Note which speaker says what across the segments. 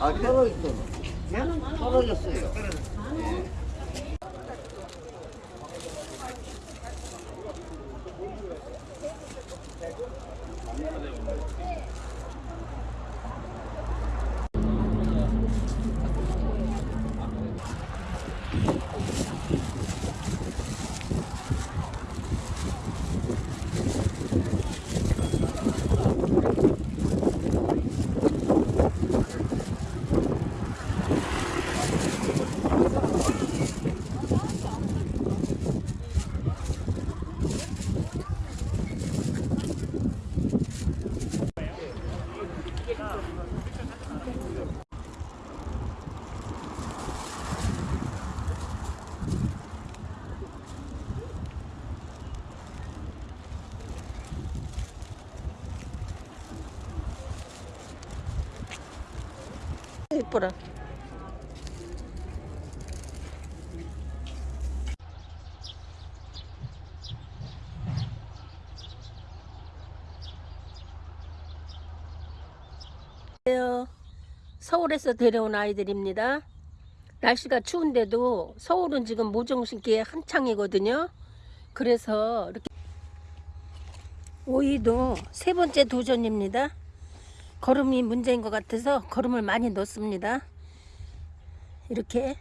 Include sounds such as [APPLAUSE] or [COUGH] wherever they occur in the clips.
Speaker 1: 아, 떨어졌어. 떨어졌어요.
Speaker 2: 안녕하세요. 서울에서 데려온 아이들입니다. 날씨가 추운데도 서울은 지금 모종 심기에 한창이거든요. 그래서 이렇게 오이도 세 번째 도전입니다. 걸음이 문제인 것 같아서 걸음을 많이 넣습니다. 이렇게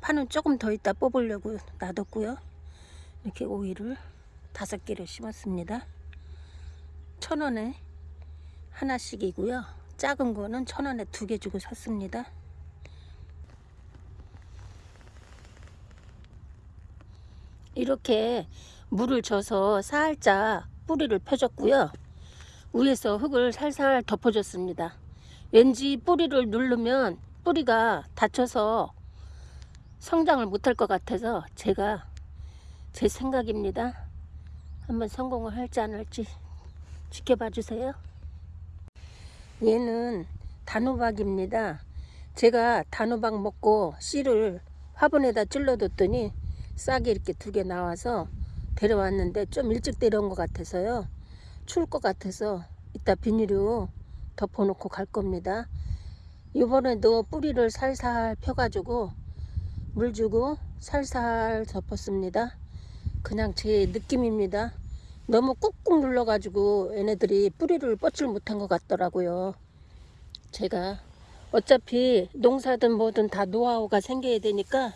Speaker 2: 파는 조금 더 있다 뽑으려고 놔뒀고요. 이렇게 오이를 다섯 개를 심었습니다. 천 원에 하나씩이고요. 작은 거는 천 원에 두 개 주고 샀습니다. 이렇게 물을 줘서 살짝 뿌리를 펴줬고요. 위에서 흙을 살살 덮어줬습니다. 왠지 뿌리를 누르면 뿌리가 다쳐서 성장을 못할 것 같아서 제가 제 생각입니다. 한번 성공을 할지 안 할지 지켜봐 주세요. 얘는 단호박입니다. 제가 단호박 먹고 씨를 화분에다 찔러뒀더니 싹이 이렇게 두 개 나와서 데려왔는데 좀 일찍 데려온 것 같아서요. 추울 것 같아서 이따 비닐로 덮어놓고 갈 겁니다. 이번에도 뿌리를 살살 펴가지고 물 주고 살살 덮었습니다. 그냥 제 느낌입니다. 너무 꾹꾹 눌러가지고 얘네들이 뿌리를 뻗질 못한 것 같더라고요. 제가 어차피 농사든 뭐든 다 노하우가 생겨야 되니까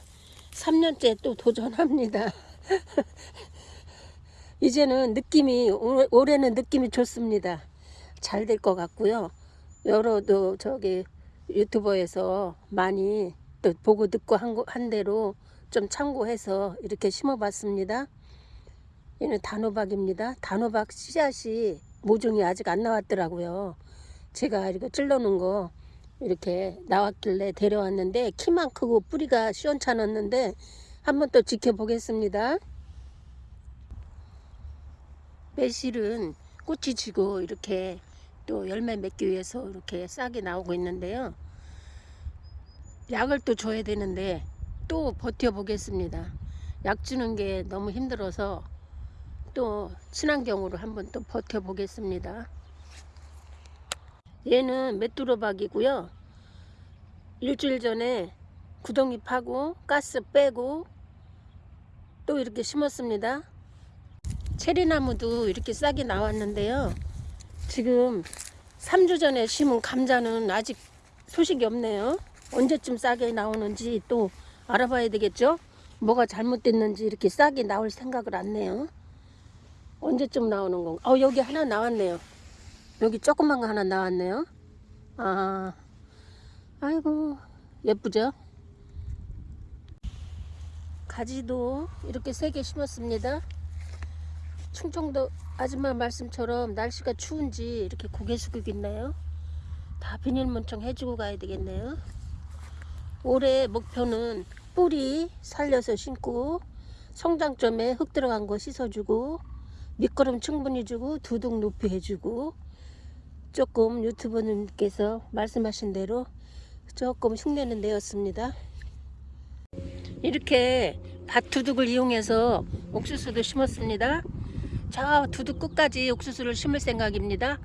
Speaker 2: 3년째 또 도전합니다. [LAUGHS] 이제는 느낌이 올- 올해는 느낌이 좋습니다. 잘 될 것 같고요. 여러도 저기 유튜버에서 많이 또 보고 듣고 한, 거- 한 대로 좀 참고해서 이렇게 심어봤습니다. 얘는 단호박입니다. 단호박 씨앗이 모종이 아직 안 나왔더라고요. 제가 이거 찔러놓은 거 이렇게 나왔길래 데려왔는데 키만 크고 뿌리가 시원찮았는데 한번 또 지켜보겠습니다. 매실은 꽃이 지고 이렇게 또 열매 맺기 위해서 이렇게 싹이 나오고 있는데요. 약을 또 줘야 되는데 또 버텨보겠습니다. 약 주는 게 너무 힘들어서 또 친환경으로 한번 또 버텨보겠습니다. 얘는 메뚜로박이고요. 일주일 전에 구덩이 파고 가스 빼고 또 이렇게 심었습니다. 체리나무도 이렇게 싹이 나왔는데요. 지금 3주 전에 심은 감자는 아직 소식이 없네요. 언제쯤 싹이 나오는지 또 알아봐야 되겠죠? 뭐가 잘못됐는지 이렇게 싹이 나올 생각을 안 내요. 언제쯤 나오는 건가? 어, 여기 하나 나왔네요. 여기 조그만 거 하나 나왔네요. 아, 아이고, 예쁘죠? 가지도 이렇게 세 개 심었습니다. 충청도 아줌마 말씀처럼 날씨가 추운지 이렇게 고개 숙이고 있나요? 다 비닐문청 해주고 가야 되겠네요. 올해 목표는 뿌리 살려서 심고 성장점에 흙 들어간 거 씻어주고 밑거름 충분히 주고 두둑 높이 해주고 조금 유튜버님께서 말씀하신 대로 조금 흉내는 내었습니다. 이렇게 밭두둑을 이용해서 옥수수도 심었습니다. 저 두둑 끝까지 옥수수를 심을 생각입니다.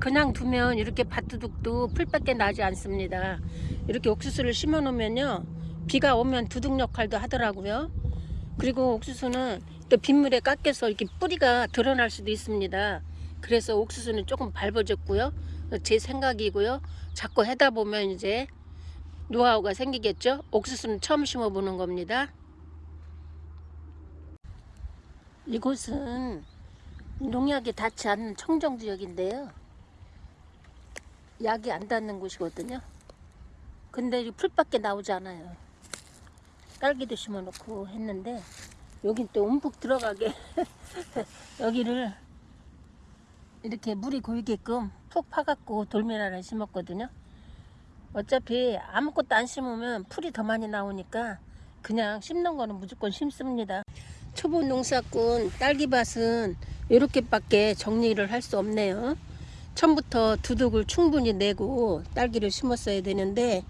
Speaker 2: 그냥 두면 이렇게 밭두둑도 풀밖에 나지 않습니다. 이렇게 옥수수를 심어 놓으면요. 비가 오면 두둑 역할도 하더라고요. 그리고 옥수수는 또 빗물에 깎여서 이렇게 뿌리가 드러날 수도 있습니다. 그래서 옥수수는 조금 밟아줬고요. 제 생각이고요. 자꾸 하다 보면 이제 노하우가 생기겠죠. 옥수수는 처음 심어보는 겁니다. 이곳은 농약이 닿지 않는 청정 지역인데요. 약이 안 닿는 곳이거든요. 근데 이 풀밖에 나오지 않아요. 딸기도 심어놓고 했는데 여긴 또 움푹 들어가게 [LAUGHS] 여기를 이렇게 물이 고이게끔 푹 파갖고 돌메라를 심었거든요. 어차피 아무것도 안 심으면 풀이 더 많이 나오니까 그냥 심는 거는 무조건 심습니다. 초보 농사꾼 딸기밭은 이렇게밖에 정리를 할 수 없네요. 처음부터 두둑을 충분히 내고 딸기를 심었어야 되는데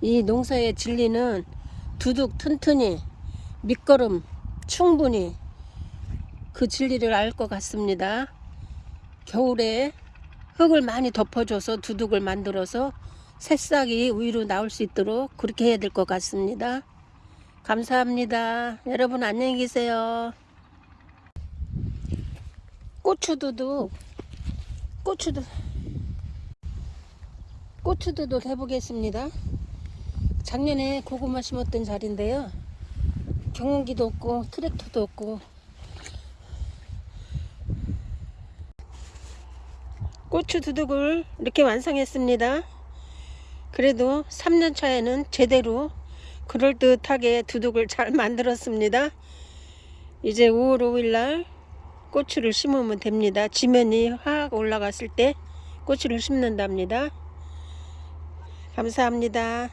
Speaker 2: 이 농사의 진리는 두둑 튼튼히 밑거름 충분히 그 진리를 알 것 같습니다. 겨울에 흙을 많이 덮어줘서 두둑을 만들어서 새싹이 위로 나올 수 있도록 그렇게 해야 될 것 같습니다. 감사합니다. 여러분 안녕히 계세요. 고추두둑 고추도 고추두둑 해보겠습니다. 작년에 고구마 심었던 자리인데요. 경운기도 없고 트랙터도 없고 고추 두둑을 이렇게 완성했습니다. 그래도 3년 차에는 제대로 그럴듯하게 두둑을 잘 만들었습니다. 이제 5월 5일 날 고추를 심으면 됩니다. 지면이 확 올라갔을 때 고추를 심는답니다. 감사합니다.